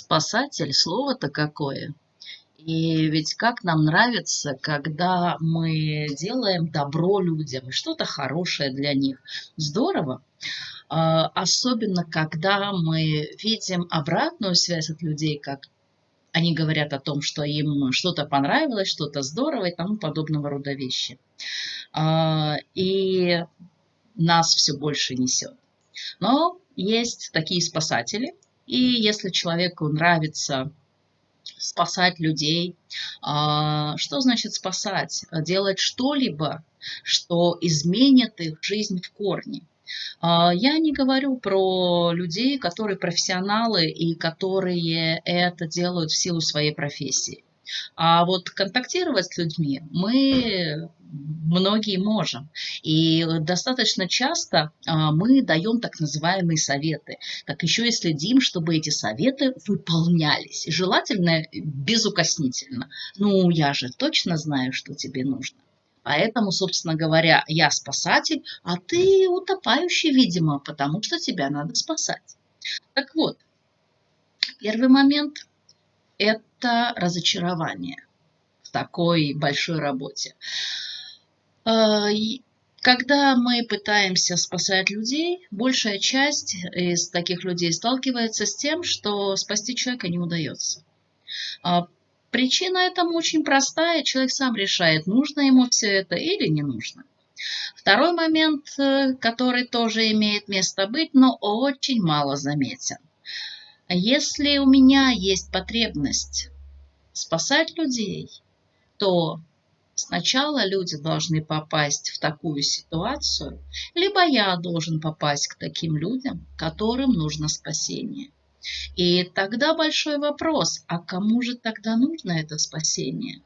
Спасатель, слово-то какое. И ведь как нам нравится, когда мы делаем добро людям, что-то хорошее для них. Здорово. А, особенно, когда мы видим обратную связь от людей, как они говорят о том, что им что-то понравилось, что-то здорово и тому подобного рода вещи. А, и нас все больше несет. Но есть такие спасатели, и если человеку нравится спасать людей, а, что значит спасать? Делать что-либо, что изменит их жизнь в корне. А, я не говорю про людей, которые профессионалы и которые это делают в силу своей профессии. А вот контактировать с людьми мы многие можем. И достаточно часто а, мы даем так называемые советы. Так еще и следим, чтобы эти советы выполнялись. желательно безукоснительно. Ну, я же точно знаю, что тебе нужно. Поэтому, собственно говоря, я спасатель, а ты утопающий, видимо, потому что тебя надо спасать. Так вот, первый момент – это разочарование в такой большой работе. А, когда мы пытаемся спасать людей, большая часть из таких людей сталкивается с тем, что спасти человека не удается. А, причина этому очень простая. Человек сам решает, нужно ему все это или не нужно. Второй момент, э, который тоже имеет место быть, но очень мало заметен. Если у меня есть потребность спасать людей, то Сначала люди должны попасть в такую ситуацию, либо я должен попасть к таким людям, которым нужно спасение. И тогда большой вопрос, а кому же тогда нужно это спасение?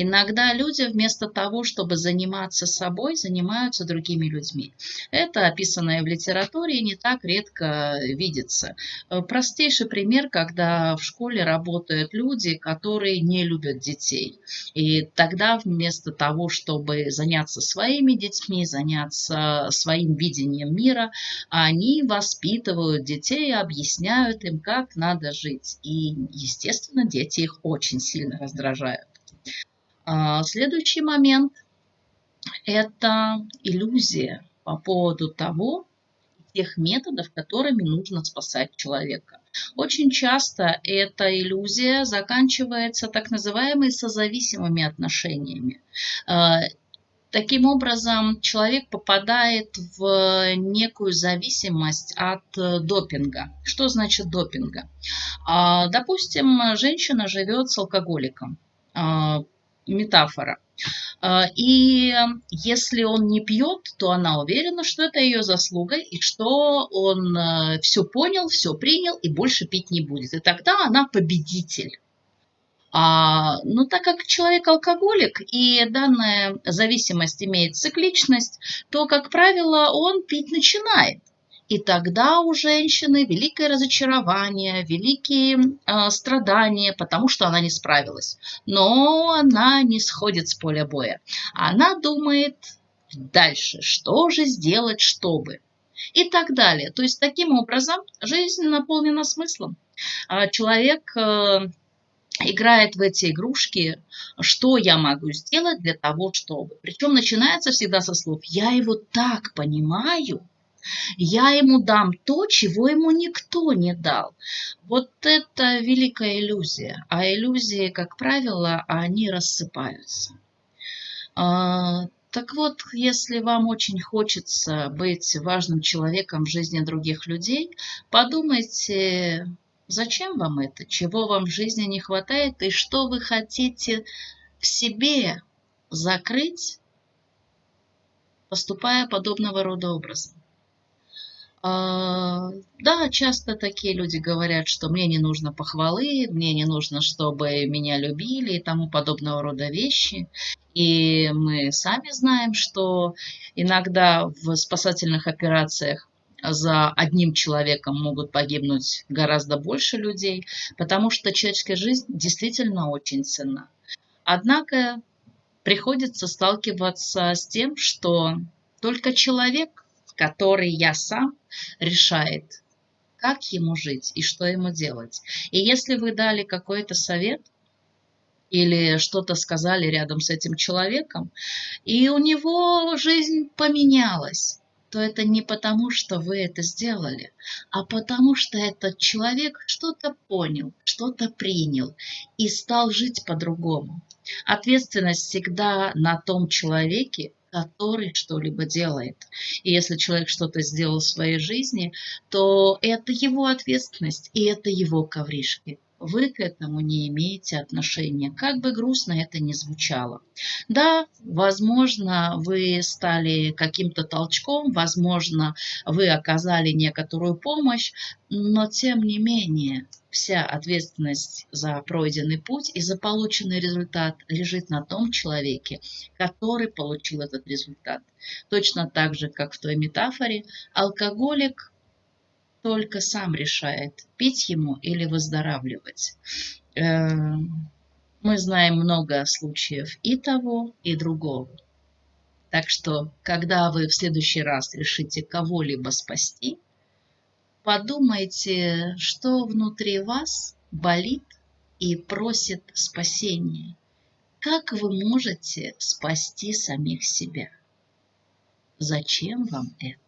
Иногда люди вместо того, чтобы заниматься собой, занимаются другими людьми. Это описанное в литературе не так редко видится. Э, простейший пример, когда в школе работают люди, которые не любят детей. И тогда вместо того, чтобы заняться своими детьми, заняться своим видением мира, они воспитывают детей, объясняют им, как надо жить. И, естественно, дети их очень сильно раздражают. А, следующий момент – это иллюзия по поводу того, тех методов, которыми нужно спасать человека. Очень часто эта иллюзия заканчивается так называемыми созависимыми отношениями. А, таким образом, человек попадает в некую зависимость от допинга. Что значит допинга? А, допустим, женщина живет с алкоголиком метафора. А, и если он не пьет, то она уверена, что это ее заслуга, и что он э, все понял, все принял и больше пить не будет. И тогда она победитель. А, но так как человек алкоголик и данная зависимость имеет цикличность, то, как правило, он пить начинает. И тогда у женщины великое разочарование, великие э, страдания, потому что она не справилась. Но она не сходит с поля боя. Она думает дальше, что же сделать, чтобы. И так далее. То есть таким образом жизнь наполнена смыслом. А человек э, играет в эти игрушки, что я могу сделать для того, чтобы. Причем начинается всегда со слов «я его так понимаю», я ему дам то, чего ему никто не дал. Вот это великая иллюзия. А иллюзии, как правило, они рассыпаются. А, так вот, если вам очень хочется быть важным человеком в жизни других людей, подумайте, зачем вам это, чего вам в жизни не хватает и что вы хотите в себе закрыть, поступая подобного рода образом. А, да, часто такие люди говорят, что мне не нужно похвалы, мне не нужно, чтобы меня любили и тому подобного рода вещи. И мы сами знаем, что иногда в спасательных операциях за одним человеком могут погибнуть гораздо больше людей, потому что человеческая жизнь действительно очень ценна. Однако приходится сталкиваться с тем, что только человек который я сам решает, как ему жить и что ему делать. И если вы дали какой-то совет, или что-то сказали рядом с этим человеком, и у него жизнь поменялась, то это не потому, что вы это сделали, а потому что этот человек что-то понял, что-то принял и стал жить по-другому. Ответственность всегда на том человеке, который что-либо делает. И если человек что-то сделал в своей жизни, то это его ответственность и это его ковришки вы к этому не имеете отношения, как бы грустно это ни звучало. Да, возможно, вы стали каким-то толчком, возможно, вы оказали некоторую помощь, но тем не менее вся ответственность за пройденный путь и за полученный результат лежит на том человеке, который получил этот результат. Точно так же, как в той метафоре, алкоголик только сам решает, пить ему или выздоравливать. Э, мы знаем много случаев и того, и другого. Так что, когда вы в следующий раз решите кого-либо спасти, подумайте, что внутри вас болит и просит спасения. Как вы можете спасти самих себя? Зачем вам это?